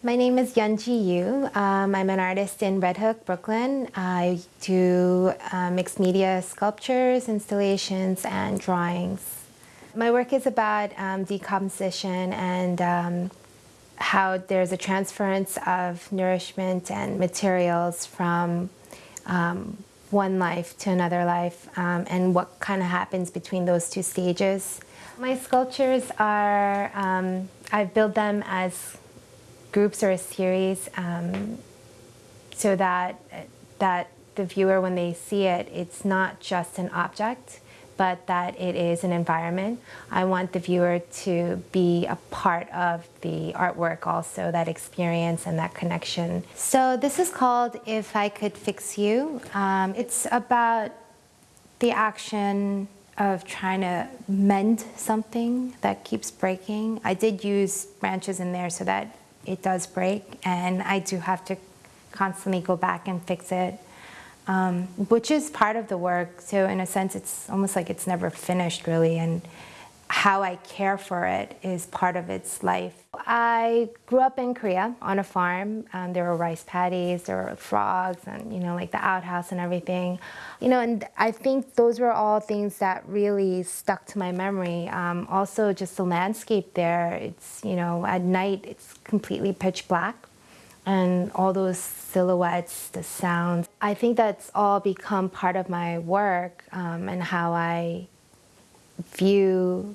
My name is Yunji Yu. Um, I'm an artist in Red Hook, Brooklyn. I do uh, mixed media sculptures, installations, and drawings. My work is about um, decomposition and um, how there's a transference of nourishment and materials from um, one life to another life um, and what kind of happens between those two stages. My sculptures are, um, build them as groups or a series um, so that, that the viewer, when they see it, it's not just an object, but that it is an environment. I want the viewer to be a part of the artwork also, that experience and that connection. So this is called If I Could Fix You. Um, it's about the action of trying to mend something that keeps breaking. I did use branches in there so that it does break and I do have to constantly go back and fix it, um, which is part of the work. So in a sense, it's almost like it's never finished really and how I care for it is part of its life. I grew up in Korea on a farm. Um, there were rice paddies, there were frogs, and you know, like the outhouse and everything. You know, and I think those were all things that really stuck to my memory. Um, also, just the landscape there. It's you know, at night it's completely pitch black, and all those silhouettes, the sounds. I think that's all become part of my work um, and how I view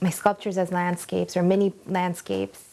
my sculptures as landscapes or mini landscapes